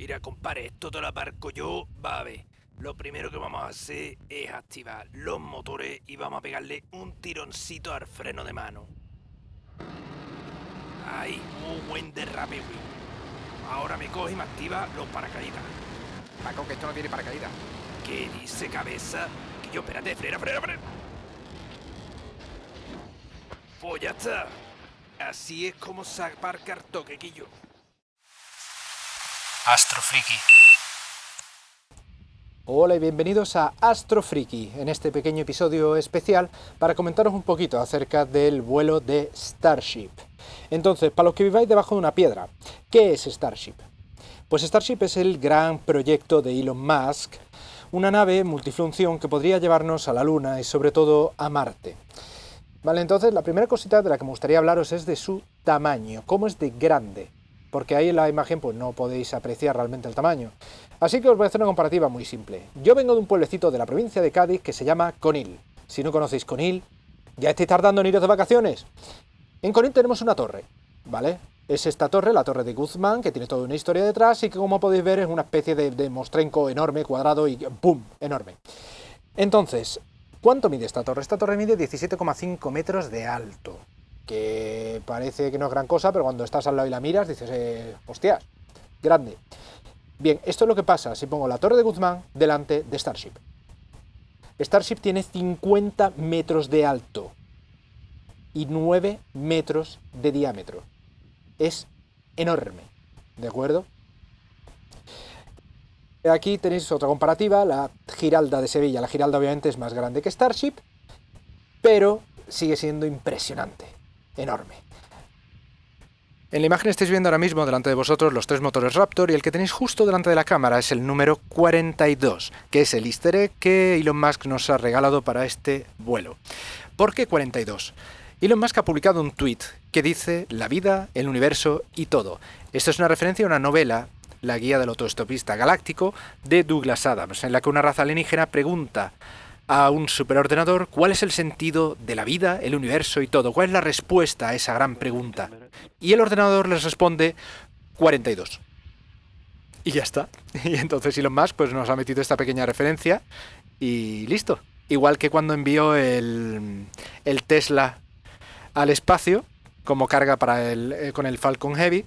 Mira, compadre, esto te lo aparco yo, va a ver. Lo primero que vamos a hacer es activar los motores y vamos a pegarle un tironcito al freno de mano. Ahí, un buen derrape, güey. Ahora me coge y me activa los paracaídas. Paco, que esto no tiene paracaídas. ¿Qué dice cabeza? Que yo, espérate, frena, frena, frena. Pues ya está. Así es como se aparca el toquequillo. Astrofriki. Hola y bienvenidos a Astro Friki, en este pequeño episodio especial para comentaros un poquito acerca del vuelo de Starship. Entonces, para los que viváis debajo de una piedra, ¿qué es Starship? Pues Starship es el gran proyecto de Elon Musk, una nave multifunción que podría llevarnos a la Luna y sobre todo a Marte. Vale, entonces la primera cosita de la que me gustaría hablaros es de su tamaño, cómo es de grande, porque ahí en la imagen pues no podéis apreciar realmente el tamaño. Así que os voy a hacer una comparativa muy simple. Yo vengo de un pueblecito de la provincia de Cádiz que se llama Conil. Si no conocéis Conil, ¿ya estáis tardando en iros de vacaciones? En Conil tenemos una torre, ¿vale? Es esta torre, la torre de Guzmán, que tiene toda una historia detrás y que como podéis ver es una especie de, de mostrenco enorme, cuadrado y ¡pum! enorme. Entonces, ¿cuánto mide esta torre? Esta torre mide 17,5 metros de alto, que parece que no es gran cosa, pero cuando estás al lado y la miras dices, eh, hostias, grande. Bien, esto es lo que pasa si pongo la torre de Guzmán delante de Starship. Starship tiene 50 metros de alto y 9 metros de diámetro. Es enorme, ¿de acuerdo? Aquí tenéis otra comparativa, la Giralda de Sevilla. La Giralda obviamente es más grande que Starship, pero sigue siendo impresionante, enorme. En la imagen estáis viendo ahora mismo delante de vosotros los tres motores Raptor y el que tenéis justo delante de la cámara es el número 42, que es el easter egg que Elon Musk nos ha regalado para este vuelo. ¿Por qué 42? Elon Musk ha publicado un tweet que dice la vida, el universo y todo. Esto es una referencia a una novela, La guía del autoestopista galáctico, de Douglas Adams, en la que una raza alienígena pregunta a un superordenador cuál es el sentido de la vida, el universo y todo, cuál es la respuesta a esa gran pregunta. Y el ordenador les responde 42. Y ya está. Y entonces Elon Musk pues, nos ha metido esta pequeña referencia y listo. Igual que cuando envió el, el Tesla al espacio, como carga para el, eh, con el Falcon Heavy,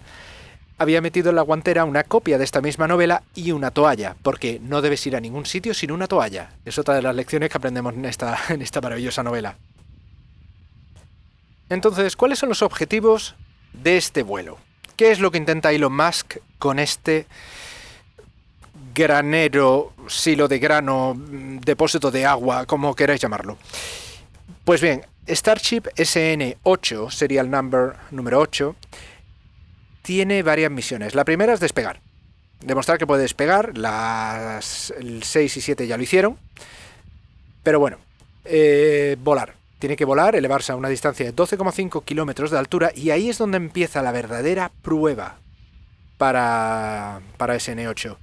había metido en la guantera una copia de esta misma novela y una toalla, porque no debes ir a ningún sitio sin una toalla. Es otra de las lecciones que aprendemos en esta, en esta maravillosa novela. Entonces, ¿cuáles son los objetivos de este vuelo? ¿Qué es lo que intenta Elon Musk con este granero, silo de grano, depósito de agua, como queráis llamarlo? Pues bien, Starship SN8, serial number número 8, tiene varias misiones. La primera es despegar. Demostrar que puede despegar. Las 6 y 7 ya lo hicieron. Pero bueno, eh, volar. Tiene que volar, elevarse a una distancia de 12,5 kilómetros de altura y ahí es donde empieza la verdadera prueba para, para SN8.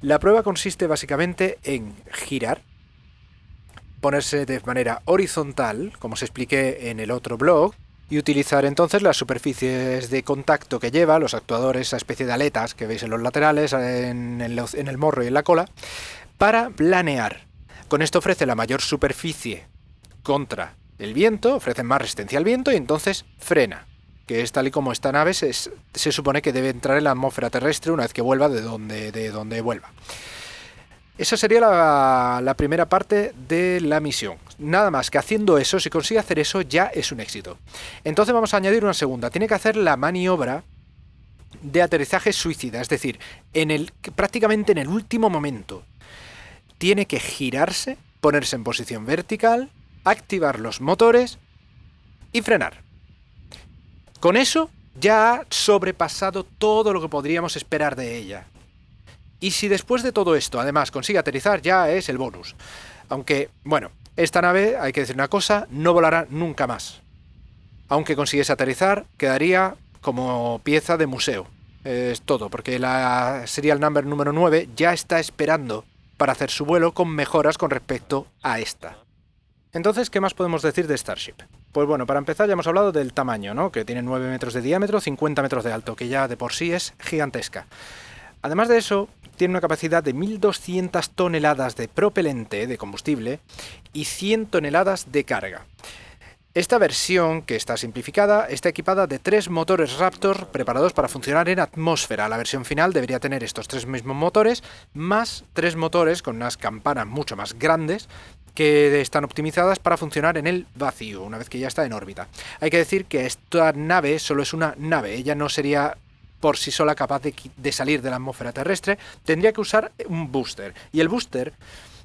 La prueba consiste básicamente en girar, ponerse de manera horizontal, como os expliqué en el otro blog, y utilizar entonces las superficies de contacto que lleva, los actuadores, esa especie de aletas que veis en los laterales, en el, morro y en la cola, para planear. Con esto ofrece la mayor superficie contra el viento, ofrece más resistencia al viento y entonces frena. Que es tal y como esta nave se, se supone que debe entrar en la atmósfera terrestre una vez que vuelva de donde, de donde vuelva. Esa sería la, primera parte de la misión. Nada más que haciendo eso, si consigue hacer eso, ya es un éxito. Entonces vamos a añadir una segunda. Tiene que hacer la maniobra de aterrizaje suicida, es decir, en el, prácticamente en el último momento. Tiene que girarse, ponerse en posición vertical, activar los motores y frenar. Con eso ya ha sobrepasado todo lo que podríamos esperar de ella. Y si después de todo esto, además, consigue aterrizar, ya es el bonus. Aunque, bueno, esta nave, hay que decir una cosa, no volará nunca más. Aunque consiguiese aterrizar, quedaría como pieza de museo. Es todo, porque la serial number número 9 ya está esperando para hacer su vuelo con mejoras con respecto a esta. Entonces, ¿qué más podemos decir de Starship? Pues bueno, para empezar ya hemos hablado del tamaño, ¿no? Que tiene 9 metros de diámetro, 50 metros de alto, que ya de por sí es gigantesca. Además de eso, tiene una capacidad de 1.200 toneladas de propelente, de combustible, y 100 toneladas de carga. Esta versión, que está simplificada, está equipada de tres motores Raptor preparados para funcionar en atmósfera. La versión final debería tener estos tres mismos motores, más tres motores con unas campanas mucho más grandes que están optimizadas para funcionar en el vacío, una vez que ya está en órbita. Hay que decir que esta nave solo es una nave, ella no sería por sí sola capaz de, de salir de la atmósfera terrestre, tendría que usar un booster. Y el booster,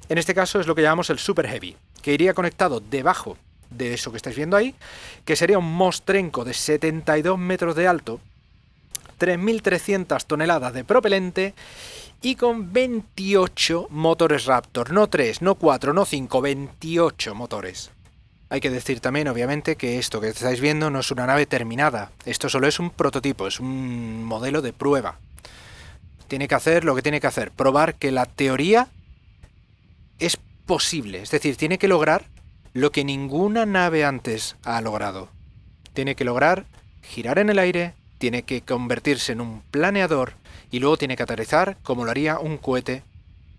en este caso, es lo que llamamos el Super Heavy, que iría conectado debajo de eso que estáis viendo ahí, que sería un mostrenco de 72 metros de alto, 3.300 toneladas de propelente y con 28 motores Raptor, no 3, no 4, no 5, 28 motores. Hay que decir también, obviamente, que esto que estáis viendo no es una nave terminada, esto solo es un prototipo, es un modelo de prueba. Tiene que hacer lo que tiene que hacer, probar que la teoría es posible, es decir, tiene que lograr lo que ninguna nave antes ha logrado. Tiene que lograr girar en el aire, tiene que convertirse en un planeador y luego tiene que aterrizar como lo haría un cohete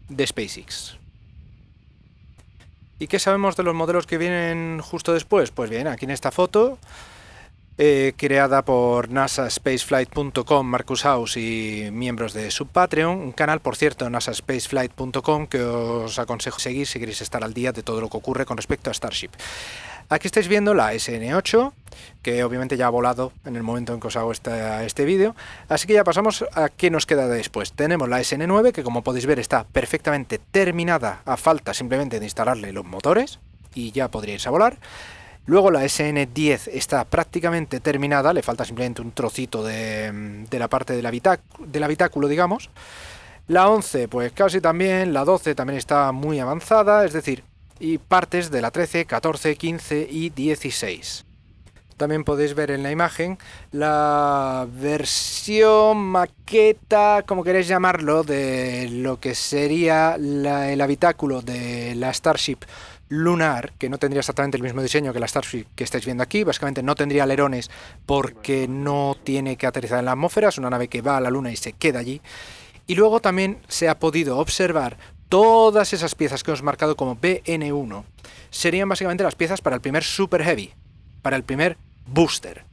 de SpaceX. ¿Y qué sabemos de los modelos que vienen justo después? Pues bien, aquí en esta foto eh, creada por nasaspaceflight.com, Marcus House y miembros de su Patreon, un canal, por cierto, nasaspaceflight.com, que os aconsejo seguir si queréis estar al día de todo lo que ocurre con respecto a Starship. Aquí estáis viendo la SN8, que obviamente ya ha volado en el momento en que os hago este, vídeo, así que ya pasamos a qué nos queda después. Tenemos la SN9, que como podéis ver está perfectamente terminada a falta simplemente de instalarle los motores, y ya podríais a volar. Luego la SN10 está prácticamente terminada, le falta simplemente un trocito de, la parte del habitáculo, digamos. La 11 pues casi también, la 12 también está muy avanzada, es decir, y partes de la 13, 14, 15 y 16. También podéis ver en la imagen la versión maqueta, como queréis llamarlo, de lo que sería el habitáculo de la Starship lunar, que no tendría exactamente el mismo diseño que la Starship que estáis viendo aquí, básicamente no tendría alerones porque no tiene que aterrizar en la atmósfera, es una nave que va a la luna y se queda allí. Y luego también se ha podido observar todas esas piezas que hemos marcado como BN1, serían básicamente las piezas para el primer Super Heavy, para el primer booster.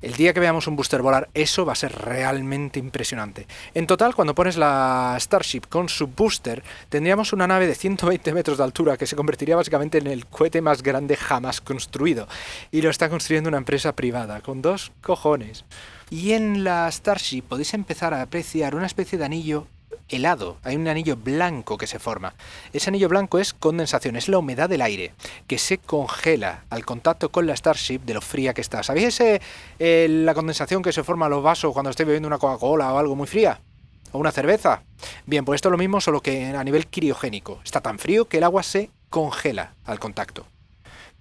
El día que veamos un booster volar, eso va a ser realmente impresionante. En total, cuando pones la Starship con su booster, tendríamos una nave de 120 metros de altura que se convertiría básicamente en el cohete más grande jamás construido. Y lo está construyendo una empresa privada, con dos cojones. Y en la Starship podéis empezar a apreciar una especie de anillo helado, hay un anillo blanco que se forma. Ese anillo blanco es condensación, es la humedad del aire, que se congela al contacto con la Starship de lo fría que está. ¿Sabéis eh, la condensación que se forma en los vasos cuando estéis bebiendo una Coca-Cola o algo muy fría? ¿O una cerveza? Bien, pues esto es lo mismo, solo que a nivel criogénico. Está tan frío que el agua se congela al contacto.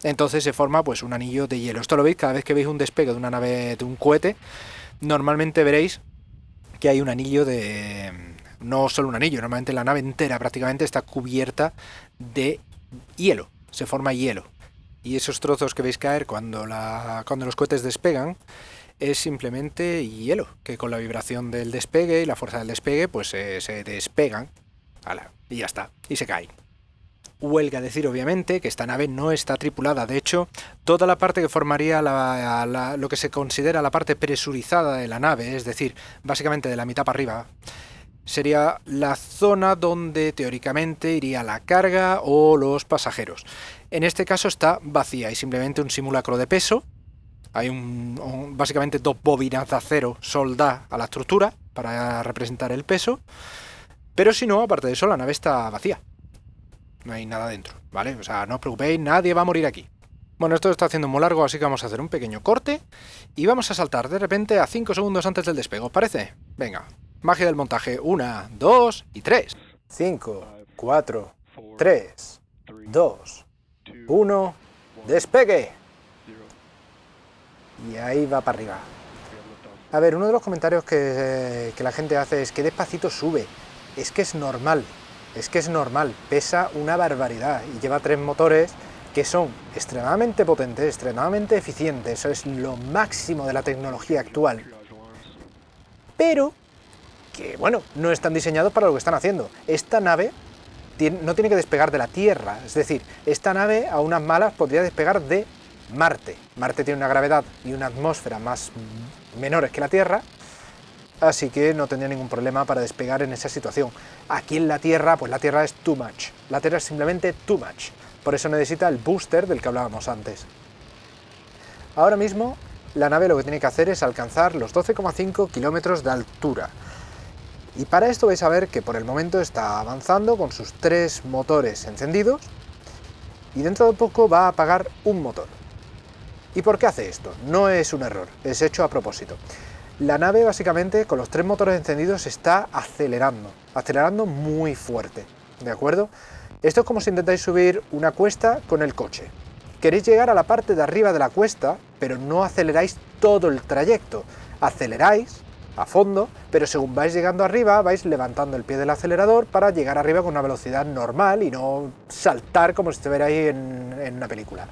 Entonces se forma pues un anillo de hielo. Esto lo veis cada vez que veis un despegue de una nave, de un cohete, normalmente veréis que hay un anillo de, no solo un anillo, normalmente la nave entera prácticamente está cubierta de hielo, se forma hielo. Y esos trozos que veis caer cuando, la, cuando los cohetes despegan es simplemente hielo, que con la vibración del despegue y la fuerza del despegue pues se despegan y ya está, y se caen. Huelga decir obviamente que esta nave no está tripulada, de hecho toda la parte que formaría lo que se considera la parte presurizada de la nave, es decir, básicamente de la mitad para arriba, sería la zona donde teóricamente iría la carga o los pasajeros. En este caso está vacía, hay simplemente un simulacro de peso, hay un, básicamente dos bobinas de acero soldadas a la estructura para representar el peso, pero si no, aparte de eso, la nave está vacía. No hay nada dentro, ¿vale? O sea, no os preocupéis, nadie va a morir aquí. Bueno, esto está haciendo muy largo, así que vamos a hacer un pequeño corte y vamos a saltar de repente a 5 segundos antes del despegue, ¿os parece? Venga, Magia del montaje. Una, dos y tres. Cinco, cuatro, tres, dos, uno. Despegue. Y ahí va para arriba. A ver, uno de los comentarios que, que la gente hace es que despacito sube. Es que es normal. Es que es normal. Pesa una barbaridad y lleva tres motores que son extremadamente potentes, extremadamente eficientes. Eso es lo máximo de la tecnología actual. Pero que, bueno, no están diseñados para lo que están haciendo. Esta nave no tiene que despegar de la Tierra, es decir, esta nave a unas malas podría despegar de Marte. Marte tiene una gravedad y una atmósfera más menores que la Tierra, así que no tendría ningún problema para despegar en esa situación. Aquí en la Tierra, pues la Tierra es too much. La Tierra es simplemente too much. Por eso necesita el booster del que hablábamos antes. Ahora mismo, la nave lo que tiene que hacer es alcanzar los 12,5 kilómetros de altura. Y para esto vais a ver que por el momento está avanzando con sus tres motores encendidos y dentro de poco va a apagar un motor. ¿Y por qué hace esto? No es un error, es hecho a propósito. La nave básicamente con los tres motores encendidos está acelerando, acelerando muy fuerte, ¿de acuerdo? Esto es como si intentáis subir una cuesta con el coche. Queréis llegar a la parte de arriba de la cuesta, pero no aceleráis todo el trayecto. Aceleráis a fondo, pero según vais llegando arriba vais levantando el pie del acelerador para llegar arriba con una velocidad normal y no saltar como si estuvierais en, en una película.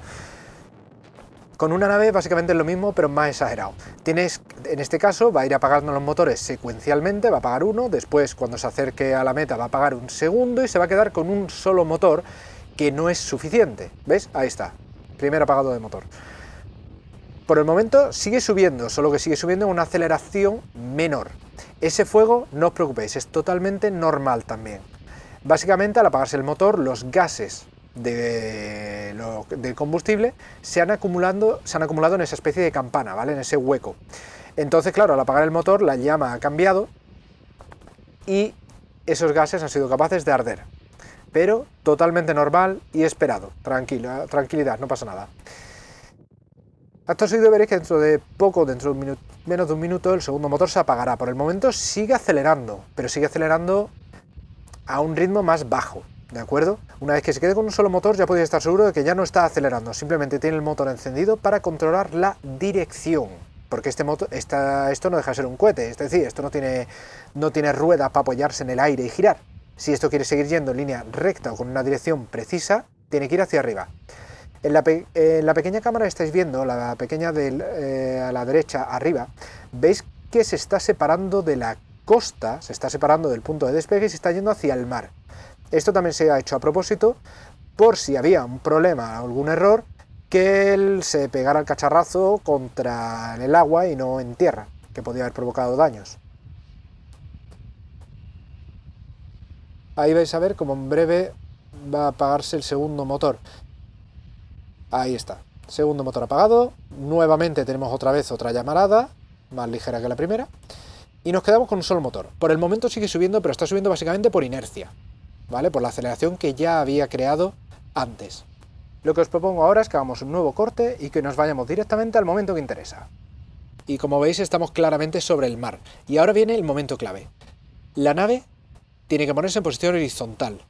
Con una nave básicamente es lo mismo, pero más exagerado. Tienes, en este caso, va a ir apagando los motores secuencialmente, va a apagar uno, después cuando se acerque a la meta va a apagar un segundo y se va a quedar con un solo motor que no es suficiente. ¿Ves? Ahí está. Primer apagado de motor. Por el momento sigue subiendo, solo que sigue subiendo en una aceleración menor. Ese fuego, no os preocupéis, es totalmente normal también. Básicamente al apagarse el motor, los gases de, combustible se han, se han acumulado en esa especie de campana, ¿vale? En ese hueco. Entonces, claro, al apagar el motor, la llama ha cambiado y esos gases han sido capaces de arder. Pero totalmente normal y esperado. Tranquilo, tranquilidad, no pasa nada. Acto seguido veréis que dentro de poco, dentro de menos de un minuto, el segundo motor se apagará. Por el momento sigue acelerando, pero sigue acelerando a un ritmo más bajo. ¿de acuerdo? Una vez que se quede con un solo motor ya podéis estar seguro de que ya no está acelerando, simplemente tiene el motor encendido para controlar la dirección, porque este motor, esto no deja de ser un cohete, es decir, esto no tiene, no tiene rueda para apoyarse en el aire y girar. Si esto quiere seguir yendo en línea recta o con una dirección precisa, tiene que ir hacia arriba. En la, pequeña cámara estáis viendo, la pequeña de eh, a la derecha arriba, veis que se está separando de la costa, se está separando del punto de despegue y se está yendo hacia el mar. Esto también se ha hecho a propósito por si había un problema, algún error, que él se pegara el cacharrazo contra el agua y no en tierra, que podía haber provocado daños. Ahí vais a ver como en breve va a apagarse el segundo motor. Ahí está, segundo motor apagado, nuevamente tenemos otra vez otra llamarada, más ligera que la primera, y nos quedamos con un solo motor. Por el momento sigue subiendo, pero está subiendo básicamente por inercia. ¿vale? Por la aceleración que ya había creado antes. Lo que os propongo ahora es que hagamos un nuevo corte y que nos vayamos directamente al momento que interesa. Y como veis estamos claramente sobre el mar. Y ahora viene el momento clave. La nave tiene que ponerse en posición horizontal.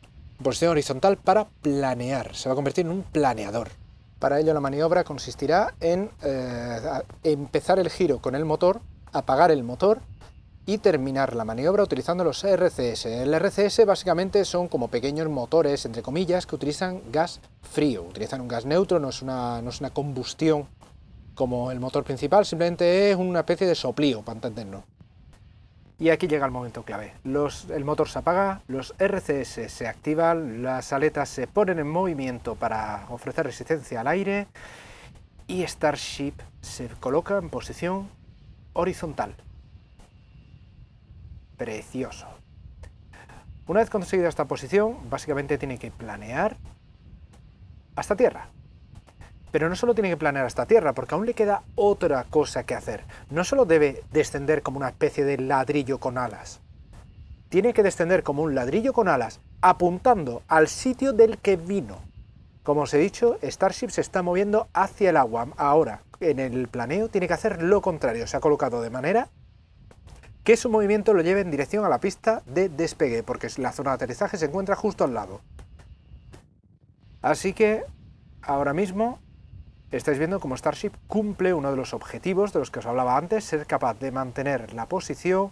Posición horizontal para planear. Se va a convertir en un planeador. Para ello la maniobra consistirá en eh, empezar el giro con el motor, apagar el motor y terminar la maniobra utilizando los RCS. El RCS básicamente son como pequeños motores, entre comillas, que utilizan gas frío, utilizan un gas neutro, no es una, no es una combustión como el motor principal, simplemente es una especie de soplío, para entenderlo. Y aquí llega el momento clave. El motor se apaga, los RCS se activan, las aletas se ponen en movimiento para ofrecer resistencia al aire y Starship se coloca en posición horizontal precioso. Una vez conseguida esta posición, básicamente tiene que planear hasta tierra. Pero no solo tiene que planear hasta tierra, porque aún le queda otra cosa que hacer. No solo debe descender como una especie de ladrillo con alas. Tiene que descender como un ladrillo con alas, apuntando al sitio del que vino. Como os he dicho, Starship se está moviendo hacia el agua. Ahora, en el planeo, tiene que hacer lo contrario. Se ha colocado de manera que su movimiento lo lleve en dirección a la pista de despegue, porque la zona de aterrizaje se encuentra justo al lado. Así que ahora mismo estáis viendo cómo Starship cumple uno de los objetivos de los que os hablaba antes, ser capaz de mantener la posición,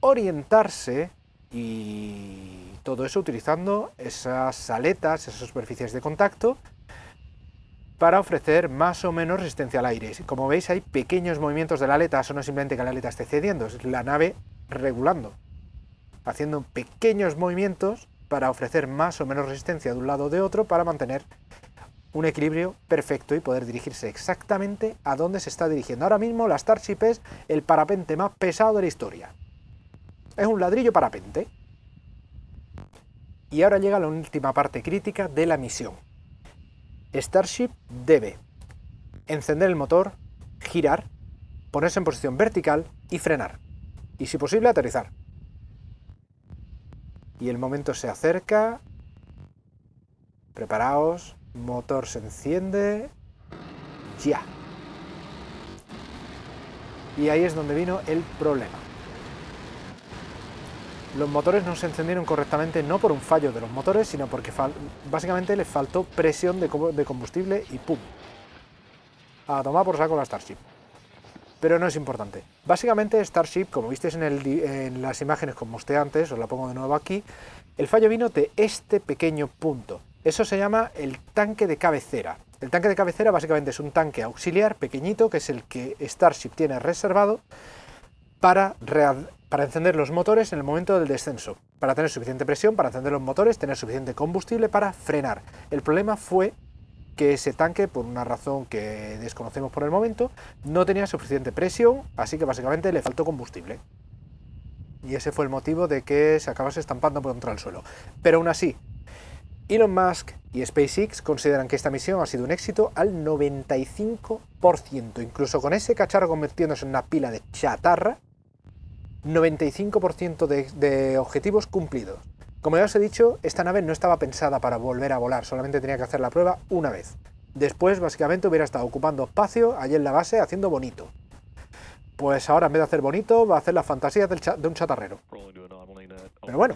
orientarse y todo eso utilizando esas aletas, esas superficies de contacto para ofrecer más o menos resistencia al aire. Como veis hay pequeños movimientos de la aleta, eso no es simplemente que la aleta esté cediendo, la nave regulando, haciendo pequeños movimientos para ofrecer más o menos resistencia de un lado o de otro para mantener un equilibrio perfecto y poder dirigirse exactamente a dónde se está dirigiendo. Ahora mismo la Starship es el parapente más pesado de la historia. Es un ladrillo parapente. Y ahora llega la última parte crítica de la misión. Starship debe encender el motor, girar, ponerse en posición vertical y frenar. Y si posible aterrizar. Y el momento se acerca. Preparaos. Motor se enciende. Ya. Y ahí es donde vino el problema. Los motores no se encendieron correctamente no por un fallo de los motores, sino porque básicamente les faltó presión de, combustible y ¡pum! A tomar por saco la Starship. Pero no es importante. Básicamente Starship, como visteis en, las imágenes como mostré antes, os la pongo de nuevo aquí, el fallo vino de este pequeño punto. Eso se llama el tanque de cabecera. El tanque de cabecera básicamente es un tanque auxiliar pequeñito, que es el que Starship tiene reservado para encender los motores en el momento del descenso, para tener suficiente presión, para encender los motores, tener suficiente combustible para frenar. El problema fue que ese tanque, por una razón que desconocemos por el momento, no tenía suficiente presión, así que básicamente le faltó combustible. Y ese fue el motivo de que se acabase estampando contra el suelo. Pero aún así, Elon Musk y SpaceX consideran que esta misión ha sido un éxito al 95%, incluso con ese cacharro convirtiéndose en una pila de chatarra, 95% de, objetivos cumplidos. Como ya os he dicho, esta nave no estaba pensada para volver a volar, solamente tenía que hacer la prueba una vez. Después, básicamente, hubiera estado ocupando espacio allí en la base haciendo bonito. Pues ahora, en vez de hacer bonito, va a hacer las fantasías de un chatarrero. Pero bueno,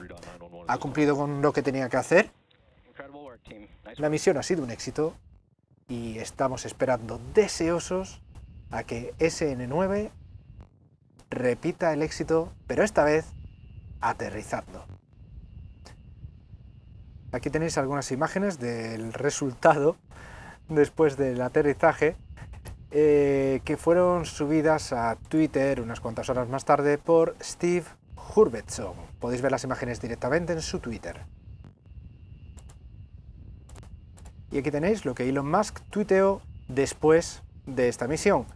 ha cumplido con lo que tenía que hacer. La misión ha sido un éxito y estamos esperando deseosos a que SN9 repita el éxito, pero esta vez aterrizando. Aquí tenéis algunas imágenes del resultado después del aterrizaje eh, que fueron subidas a Twitter unas cuantas horas más tarde por Steve Hurvetson. Podéis ver las imágenes directamente en su Twitter. Y aquí tenéis lo que Elon Musk tuiteó después de esta misión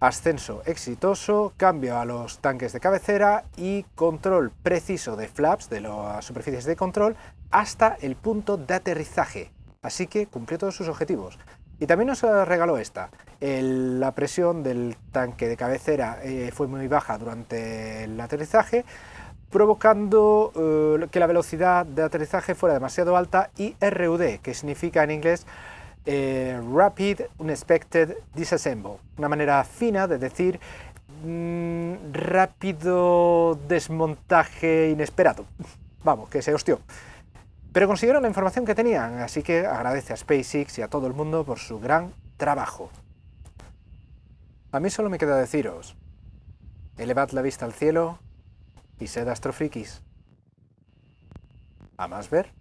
ascenso exitoso, cambio a los tanques de cabecera y control preciso de flaps, de las superficies de control, hasta el punto de aterrizaje. Así que cumplió todos sus objetivos. Y también nos regaló esta. la presión del tanque de cabecera eh, fue muy baja durante el aterrizaje, provocando eh, que la velocidad de aterrizaje fuera demasiado alta y RUD, que significa en inglés eh, Rapid Unexpected Disassemble, una manera fina de decir mm, rápido desmontaje inesperado. Vamos, que se hostió. Pero consiguieron la información que tenían, así que agradece a SpaceX y a todo el mundo por su gran trabajo. A mí solo me queda deciros, elevad la vista al cielo y sed astrofrikis. A más ver.